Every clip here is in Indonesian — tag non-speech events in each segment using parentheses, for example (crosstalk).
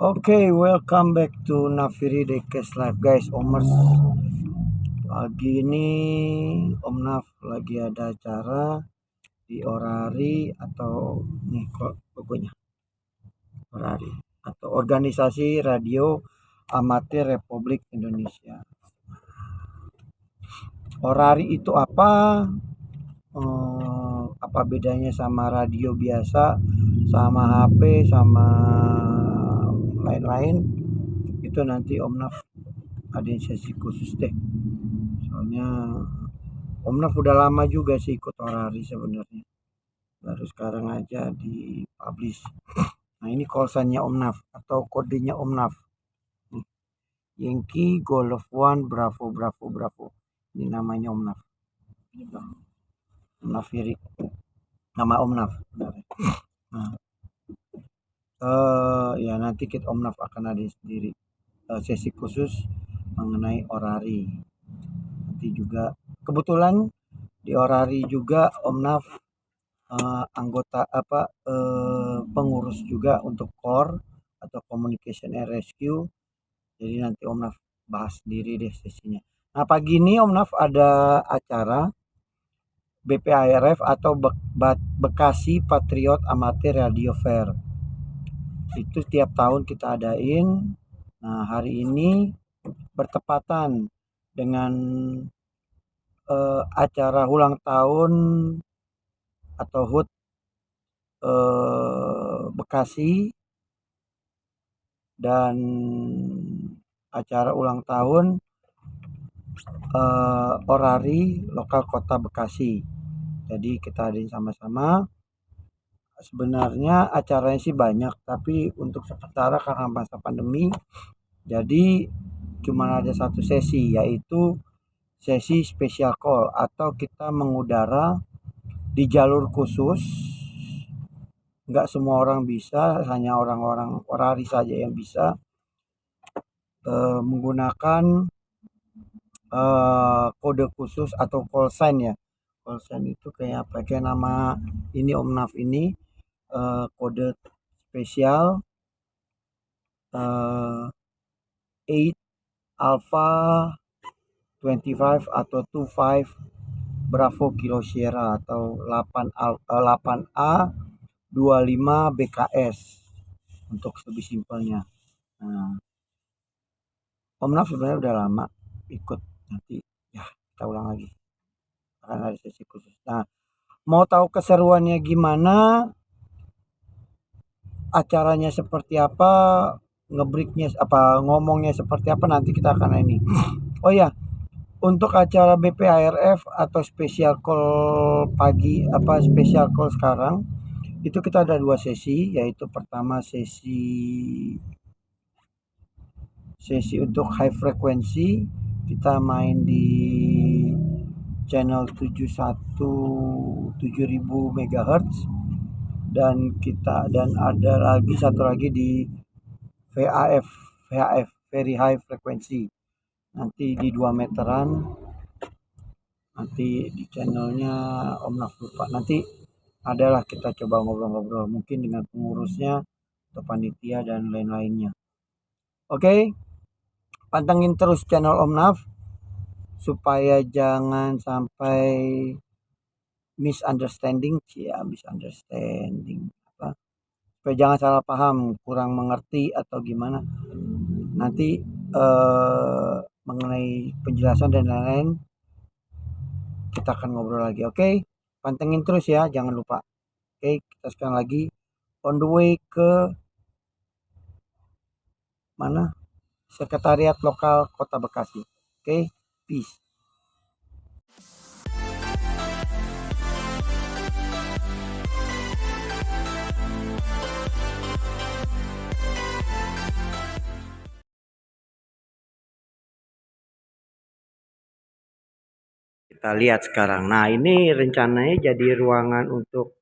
Oke, welcome back to Nafiri Dekes Live guys. Omers pagi ini Om Naf lagi ada acara di Orari atau nih kok pokoknya Orari atau organisasi radio amatir Republik Indonesia. Orari itu apa? Eh, apa bedanya sama radio biasa, sama HP, sama lain-lain? Itu nanti Om Naf ada sesi khusus deh. Soalnya Om Naf udah lama juga sih ikut Orari sebenarnya. Baru sekarang aja di publish. Nah ini call sign-nya Om Naf atau kodenya Om Naf. Nih. Yankee Golf One Bravo Bravo Bravo. Ini namanya Om Naf. Om Nafiri. Nama Om Naf. Benar. Nah. Eh ya nanti kita Om Naf akan ada sendiri eh, sesi khusus mengenai orari. Nanti juga kebetulan di orari juga Om Naf eh, anggota apa eh, pengurus juga untuk core atau communication and rescue. Jadi nanti Om Naf bahas sendiri deh sesinya. Nah pagi ini Om Naf ada acara BPARF atau Be Be Bekasi Patriot Amatir Radio Fair. Itu setiap tahun kita adain. Nah hari ini bertepatan dengan eh, acara ulang tahun atau HUT eh, Bekasi dan acara ulang tahun eh, Orari lokal kota Bekasi. Jadi kita adain sama-sama. Sebenarnya acaranya sih banyak, tapi untuk sementara karena masa pandemi, jadi cuma ada satu sesi yaitu sesi special call atau kita mengudara di jalur khusus. Nggak semua orang bisa, hanya orang-orang orari saja yang bisa eh, menggunakan eh, kode khusus atau call sign ya. Call sign itu kayak apa? Nama ini Om Naf ini eh, kode spesial eh, 8 Alpha 25 atau 25 Bravo Kilo Sierra atau 8 Al, eh, 8A 25 BKS untuk lebih simpelnya. Nah, Om Naf sebenarnya udah lama ikut nanti ya kita ulang lagi akan ada sesi khusus. Nah, mau tahu keseruannya gimana? Acaranya seperti apa? Ngebreaknya apa ngomongnya seperti apa nanti kita akan ini. (sniffs) Oh ya, untuk acara BPARF atau special call pagi apa special call sekarang itu kita ada dua sesi yaitu pertama sesi sesi untuk high frequency kita main di channel 71 7000 MHz dan kita dan ada lagi satu lagi di VAF VHF very high frequency nanti di 2 meteran nanti di channelnya Om Naf lupa nanti adalah kita coba ngobrol-ngobrol mungkin dengan pengurusnya atau panitia dan lain-lainnya oke okay? pantengin terus channel Om Naf supaya jangan sampai misunderstanding ya misunderstanding apa supaya jangan salah paham kurang mengerti atau gimana nanti eh, mengenai penjelasan dan lain-lain kita akan ngobrol lagi oke okay? pantengin terus ya jangan lupa oke okay? kita sekarang lagi on the way ke mana sekretariat lokal kota Bekasi oke okay? peace kita lihat sekarang. Nah, ini rencananya jadi ruangan untuk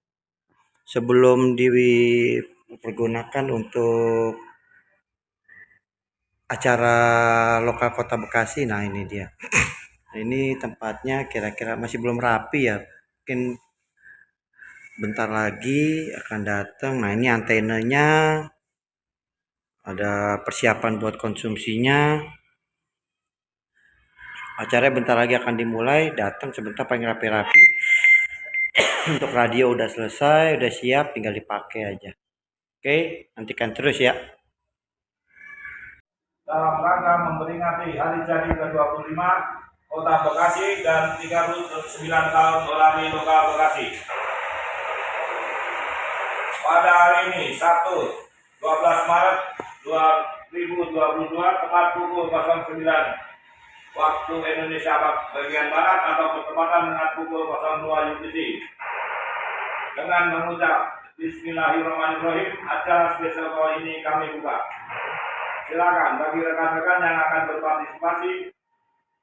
sebelum dipergunakan untuk acara lokal Kota Bekasi. Nah, ini dia. (clears throat) Ini tempatnya kira-kira masih belum rapi ya. Mungkin bentar lagi akan datang. Nah, ini antenanya ada persiapan buat konsumsinya acaranya bentar lagi akan dimulai. Datang sebentar paling rapi-rapi. (coughs) Untuk radio udah selesai udah siap tinggal dipakai aja. Oke nantikan terus ya. Dalam rangka memperingati hari jadi ke-25 Kota Bekasi dan 39 tahun berlari lokal Bekasi. Pada hari ini, Sabtu 12 Maret 2022, tepat pukul 09 waktu Indonesia bagian Barat atau bertepatan dengan pukul 02 UTC. Dengan mengucap Bismillahirrahmanirrahim, acara spesial kali ini kami buka. Silakan bagi rekan-rekan yang akan berpartisipasi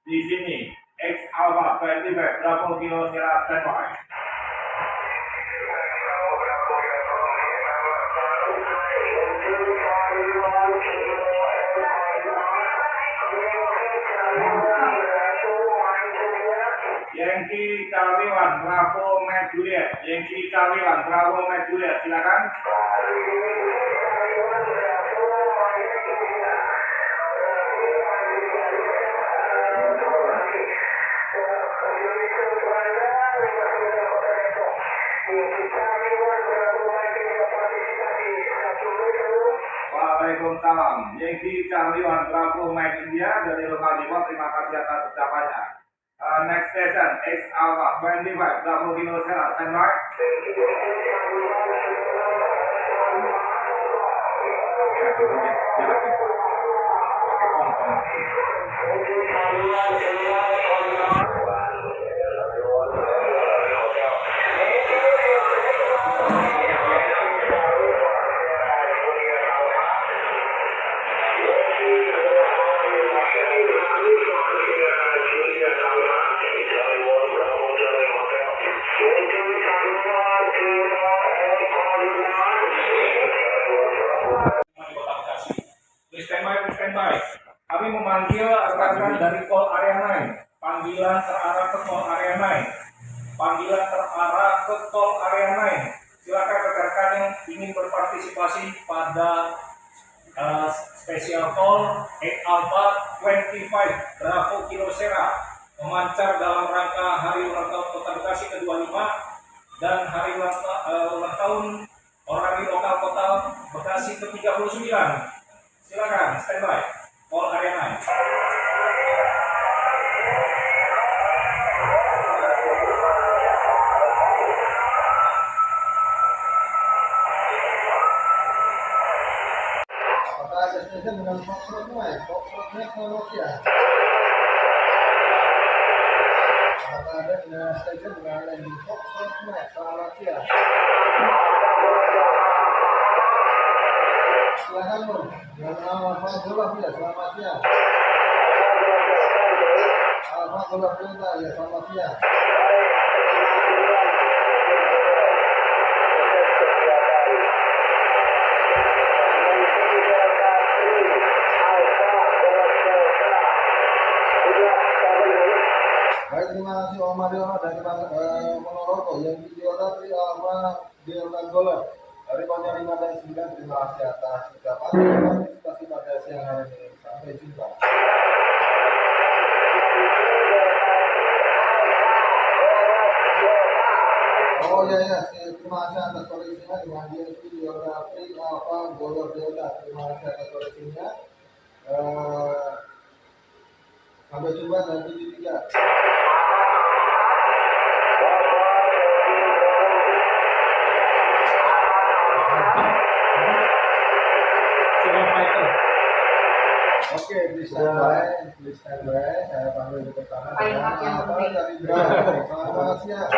di sini. X Alpha 25 Bravo Kilo Sierra standby. Charlie One Bravo Mac Juliet Charlie One Bravo Mac Juliet silakan Waalaikumsalam. Charlie One Bravo Mike India dari lokal Depot. Terima kasih atas ucapannya. Uh, next station X Alpha 25 Bravo Kilo Sierra standby. Please Sierra memancar dalam rangka hari ulang tahun Kota Bekasi ke-25 dan hari ulang, uh, tahun Orari Lokal Kota Bekasi ke-39. Silakan, standby. All area 9. Apakah ada stesen dengan. Selamat siang ya, selamat siang. Alfa Golaf Delta ya, selamat siang. Baik, terima kasih Om Mario dari eh, Ponorogo tadi Alfa Delta Golf dari Panja 5 dan 9 terima kasih atas ucapan partisipasi pada siang hari ini sampai jumpa. Oh ya ya, terima kasih atas koleksinya dengan dia videografi Alfa Golf Delta terima kasih atas koleksinya. Eh, sampai jumpa nanti tiga. Oke, please stand by, please stand by. Saya panggil di pertama Paling yang penting. Selamat siang.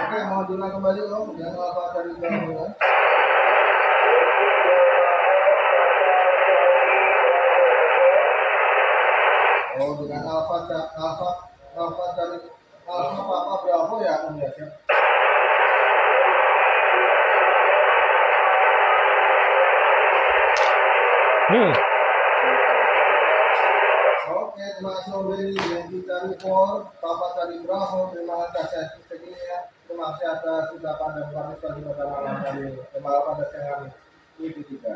Oke, mau jumlah kembali Om, yang apa dari Bravo ya. Oh, dengan Alfa, Alfa, Alfa dari Ya ya. Hmm. Oke, terima kasih Om Benny. Papa cari Bravo. Terima kasih atas segininya. Terima kasih atas ucapan dan partisipasi pada malam hari ini. Terima kasih pada siang hari ini. Itu.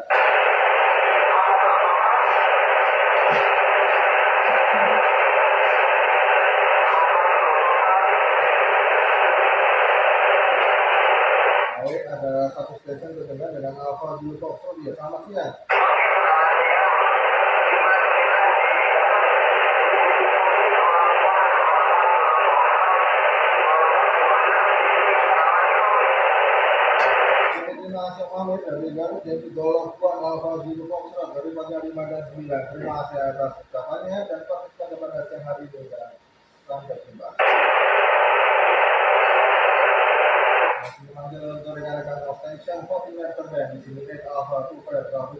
Baik, ada satu station terdengar Foxtrot. Ya, selamat siang. Oke, Terima kasih Om Hamid dari Garut yaitu Dolok Kuat Alpha Zulu Foxtrot dari pagi 5 dan 9. Terima میں آپ کو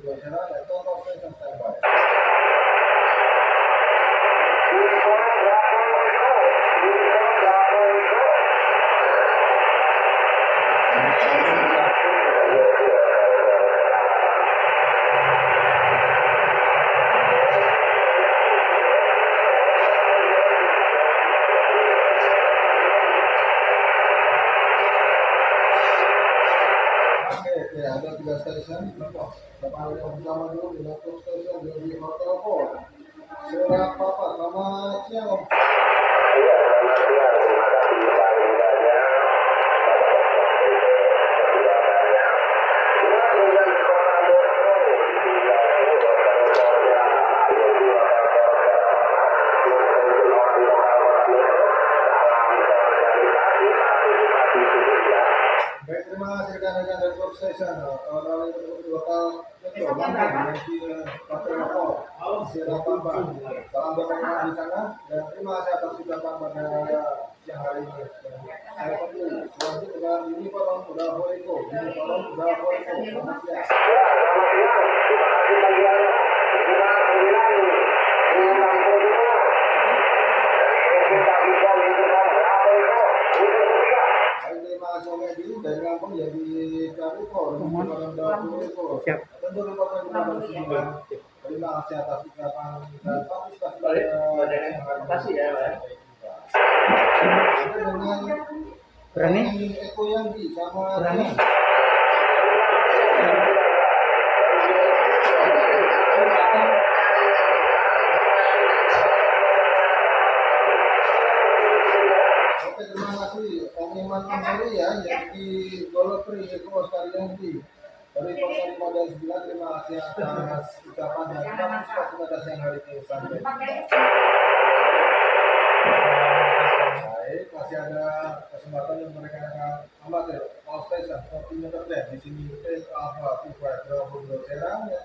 Surat Papa, salam berkenaan di sana dan terima kasih atas ucapan pada siang hari ini. Saya tunggu selanjutnya dengan Uniform Bravo Eko. Uniform Bravo Eko. Selamat siang. Baik, terima kasih Om Edi dari Lampung jadi Eko. Siap. Tentu lupa. Terima kasih atas ucapan dan partisipasi terima kasih ya, Berani? Eko Berani? 5 dan 9, terima kasih atas ucapan dan pada siang hari ini. Sampai. Baik, masih ada kesempatan yang mereka akan amatir all station 40 meter depth di sini Alpha 25 Bravo Serang yang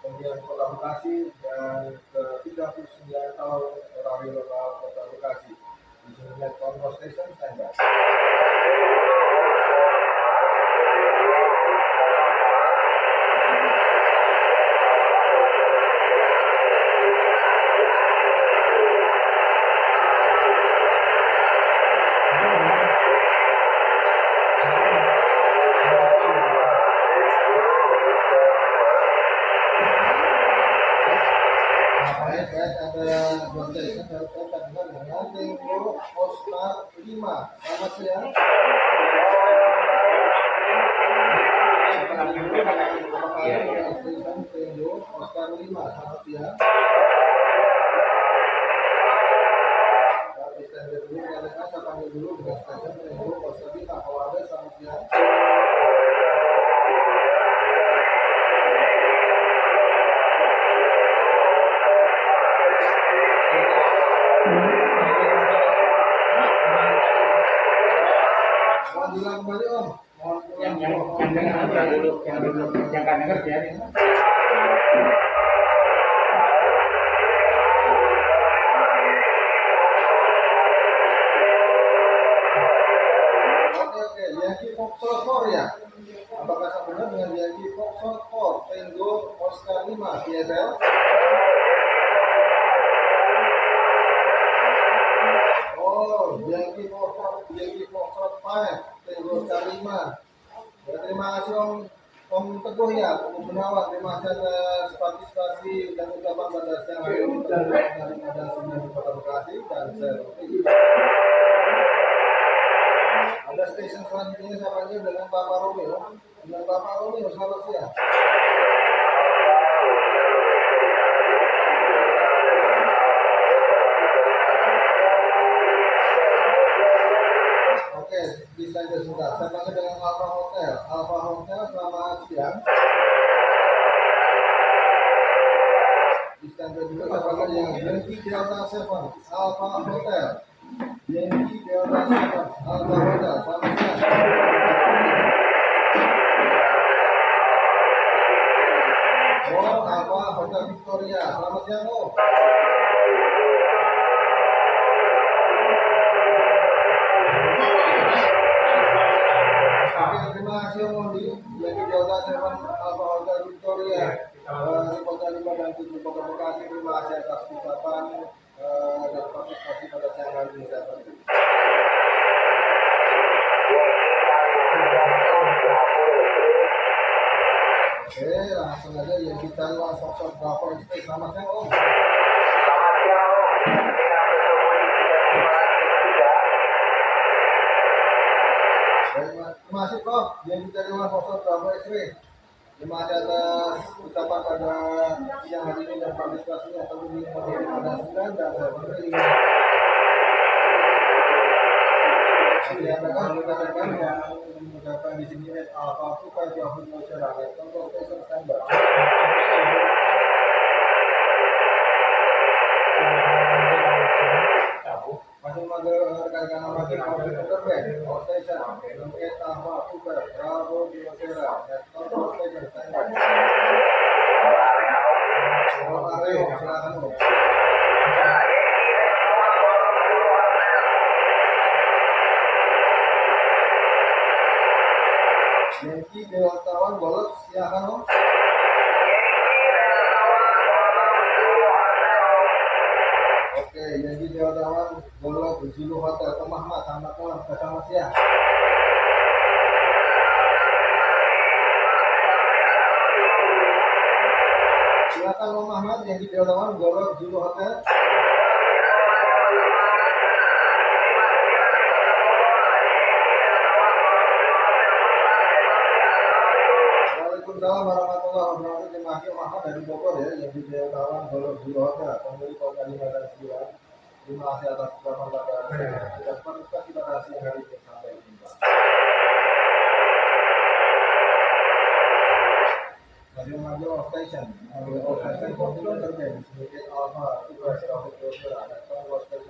kemudian Kota Bekasi dan ke 39 tahun Radio Lokal Kota Bekasi. Net Control Station standby. Oscar 5 PSL? Oh, Yankee Foxtrot Yankee Foxtrot 5 Tango Oscar 5. Ya, terima kasih Om Om Teguh ya, Om Gunawan. Terima kasih atas partisipasi dan ucapan pada siang hari ini dari di Kota Bekasi dan saya. Ada stasiun selanjutnya panggil dengan Bapak Romeo. Dengan Bapak Romeo, selamat siang. Oke, bisa aja sebentar. Saya panggil dengan Alfa Alfa Hotel, selamat siang. Aja juga saya panggil dengan Yankee Delta 7, Alfa Hotel. Yankee Delta 7, Alfa Hotel, selamat siang. Oh, Alfa Hotel Victoria, selamat siang, Oh. Partisipasinya tentu di sembilan dan yang di sini Lima dan sembilan. Terima kasih atas pada dan pada siang hari ini sampai jumpa. Masih maju off station. Off station kontinuen terbang. Sedikit tugas Rafiq Yosera, dan off station.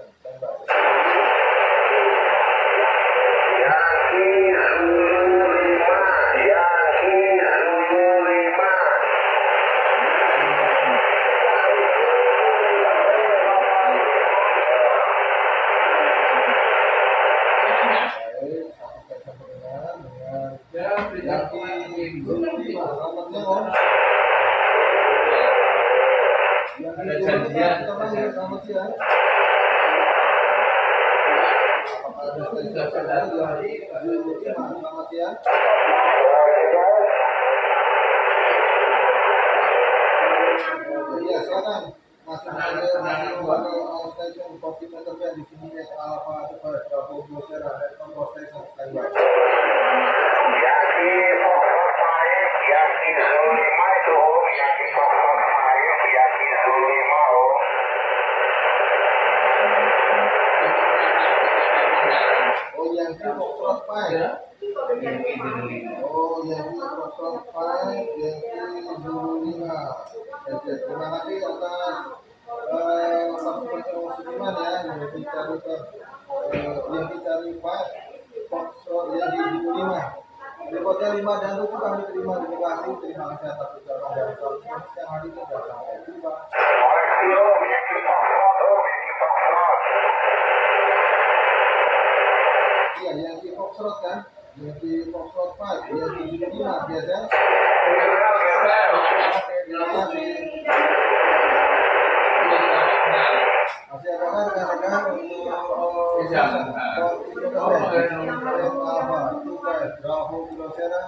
Terima kasih atas ya yang kita lihat yang kita lima dan tujuh kami terima kasih terima atas. راہ ہو گلو فیرہ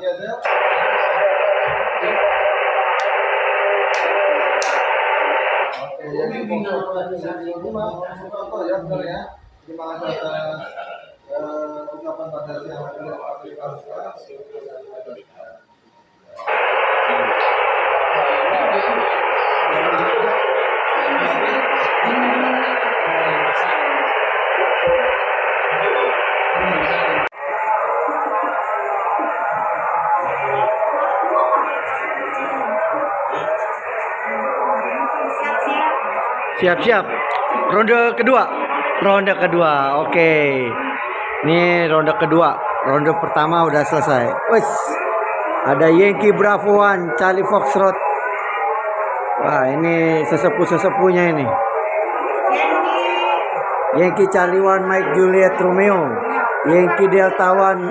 Yeah, other Siap-siap. Ronde kedua. Ronde kedua. Oke. Okay. Ini ronde kedua. Ronde pertama udah selesai. Wes. Ada Yankee Bravo One, Charlie Fox Road. Wah, ini sesepuh-sesepuhnya ini. Yankee Charlie One, Mike Juliet Romeo. Yankee Delta One,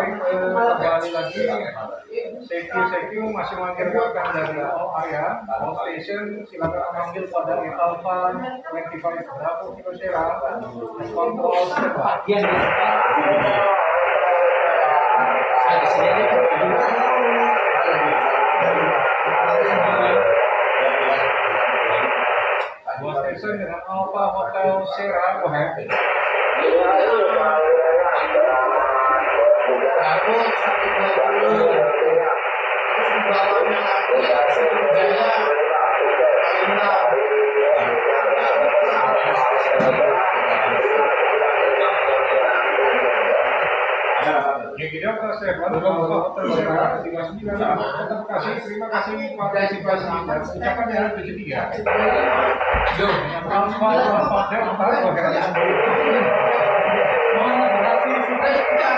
Thank you, thank you. Masih manggil rekan dari all area, all station. Silakan manggil pada Alpha 25 Bravo Kilo Sierra. Kontrol standby. Dua station dengan Alpha Hotel Sierra. Ahead. Satu dua lagi Sriwijaya Palembang. Jadi Delta Seven, Alpha Hotel Sierra, 39, Kota Bekasi. Terima kasih partisipasi dan ucapan dari 73. Alpha Alpha Delta, go ahead. Sudah sudah. Besok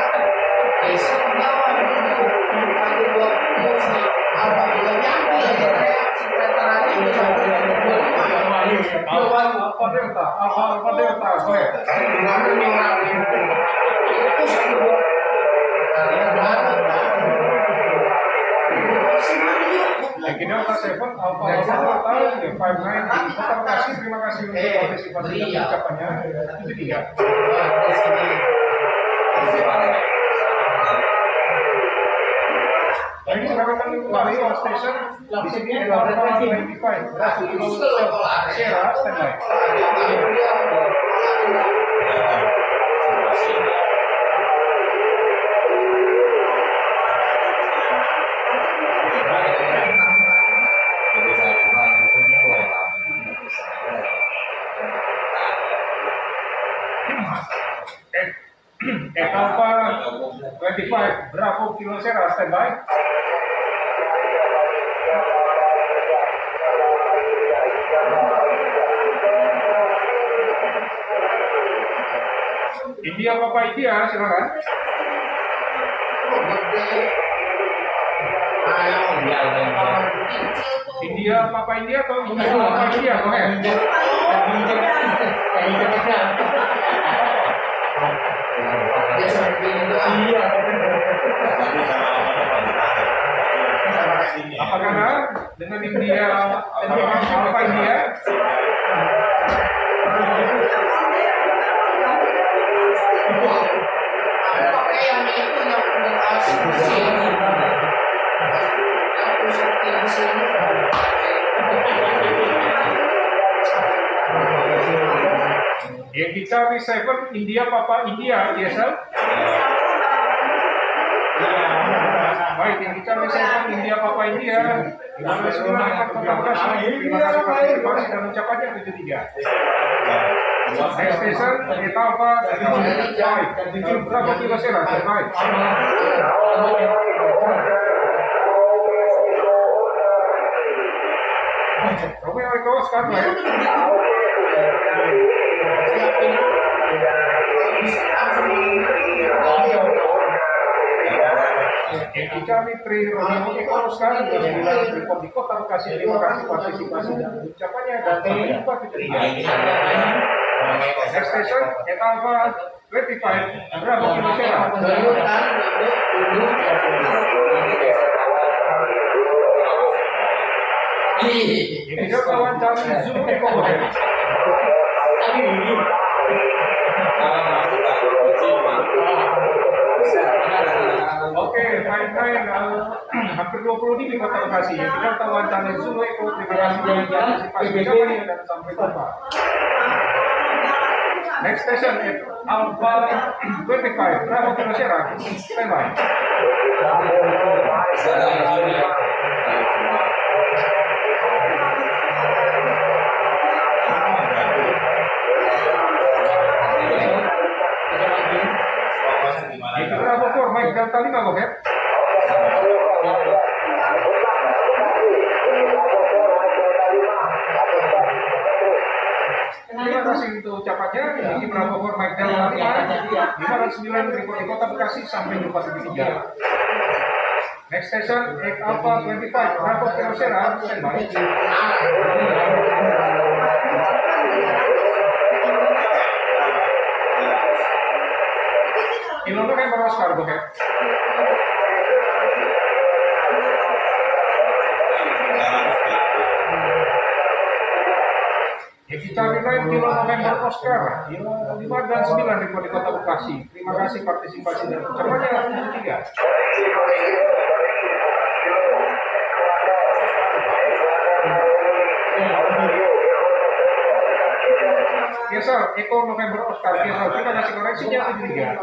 Alpha Delta, itu? Itu. Ya ya, Five Nine Kota Bekasi. Terima kasih untuk Eh, partisipasi dan iya. ucapannya. 73. Wah, di sini. Kembali on station. Di sini ada Alpha 25. Bravo Kilo Sierra, standby. Eh, Alpha 25, Bravo Kilo Sierra, standby. India Papa India, silakan. India Papa India atau India Papa India, itu. Iya. Apakah dengan India Papa India? Ya kita seven India Papa India, yes sir? Baik, yang kita seven India Papa India. Kota Bekasi. Terima kasih partisipasi dan ucapannya 73. Next station, kita apa? Baik, berapa kilo sera? Baik. Romeo Eko sekarang ya. Yang kita Mitri Romeo Eko sekarang sudah sembilan report di Kota Bekasi. Terima kasih partisipasi dan ucapannya dan sampai jumpa di tiga. Next station, Eta Alpha 25, Bravo Kilo Sierra. duduk duduk duduk. Ih. Ini dia kawan kami Hotel. Oke, fine. Uh, (clears throat) hampir 20 di Kota Bekasi. Kita kawan kami Zulu Eko. Terima kasih dan partisipasi ucapannya dan sampai jumpa. Next station is Alpha 25, Bravo Kilo Sierra. Standby. Itu Bravo 4, Mike Delta 5, Gokep. Terima kasih untuk ucapannya. Ini Bravo 4, Mike Delta 5. 509 report di Kota Bekasi sampai jumpa di tiga. Next station, X Alpha 25, Bravo Kilo Sierra. Standby. Kilo kan baru Oscar, Gokep. Charlie Knight, Kilo November Oscar, 5 dan 9 report di Kota Bekasi. Terima kasih partisipasi dan ucapannya 73. Gesel, Eko November Oscar, Gesel, terima kasih koreksinya 73.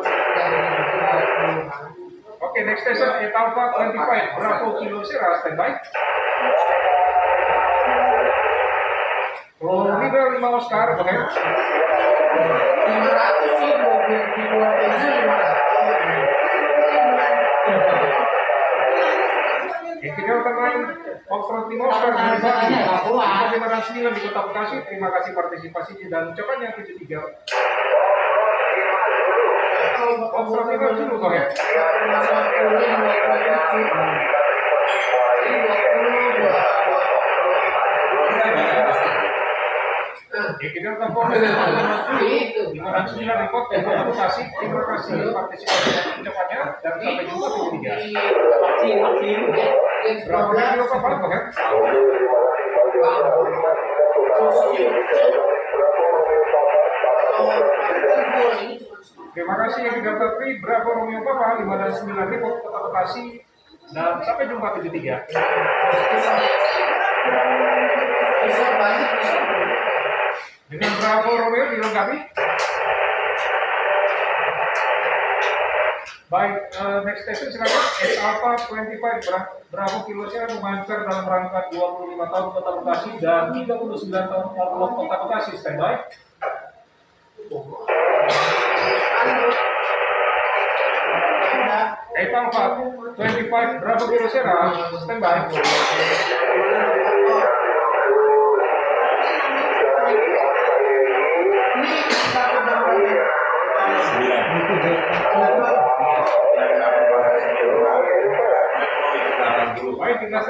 Oke, next station, Eta Alpha 25, Bravo Kilo Sierra, standby. Florida 5 Oscar, go ahead. 500 sih mobil di luar ini 500 Yang tidak utamain Oxford 5 Oscar, Bagi, Lima 9 di Kota Bekasi, terima kasih partisipasinya dan ucapannya 73. Oxford 5 dulu, go ahead. Yang tidak utamain itu 509 report di Kota Bekasi, terima kasih partisipasi dan ucapannya dan sampai jumpa 73. Bravo Kilo Kapal, go ahead. Terima kasih yang tiga Tri, Bravo Romeo Papa, 5 dan 9 report Kota Bekasi, dan sampai jumpa 73. Dengan Bravo Romeo dilengkapi. Baik, eh, next station silakan. S Alpha 25 Bra- Bravo Kilo Sierra memancar dalam rangka 25 tahun Kota Bekasi dan 39 tahun Outlook Kota Bekasi. Standby. S Alpha 25 Bravo Kilo Sierra. Standby.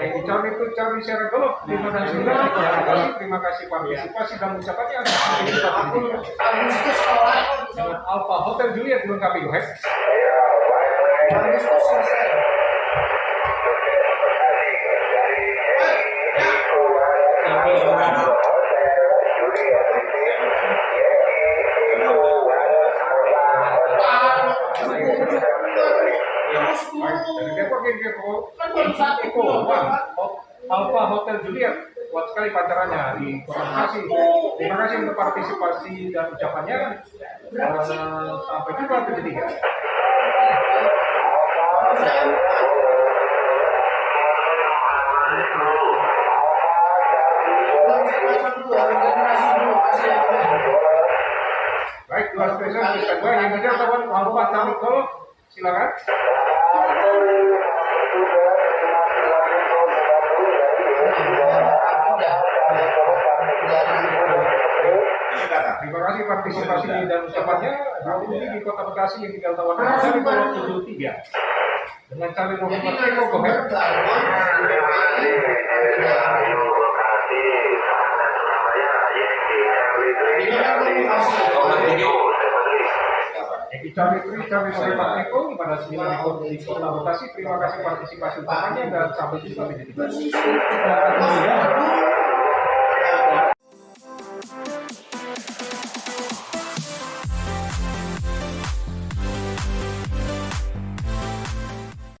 Yang Charlie itu Charlie Serato terima kasih. Terima kasih. terima kasih partisipasi dan ucapannya Agustus Alpha Hotel Juliet dilengkapi ahead. Agustus selesai Hotel Juliet, kuat sekali pacarannya di Kota Bekasi. Terima kasih untuk partisipasi dan ucapannya. Sampai jumpa ketiga. Baik, dua spesial di standby. Yang kawan Alpha Camik Golf, silakan. Kasih partisipasi dan ucapannya. Ini di Kota Bekasi yang tinggal Pulau 73. Dengan cari nomor ahead. Eki cari Tri, cari nomor Eko pada 9 ekor di Kota Bekasi. Terima kasih partisipasi ucapannya dan sampai jumpa di tiga.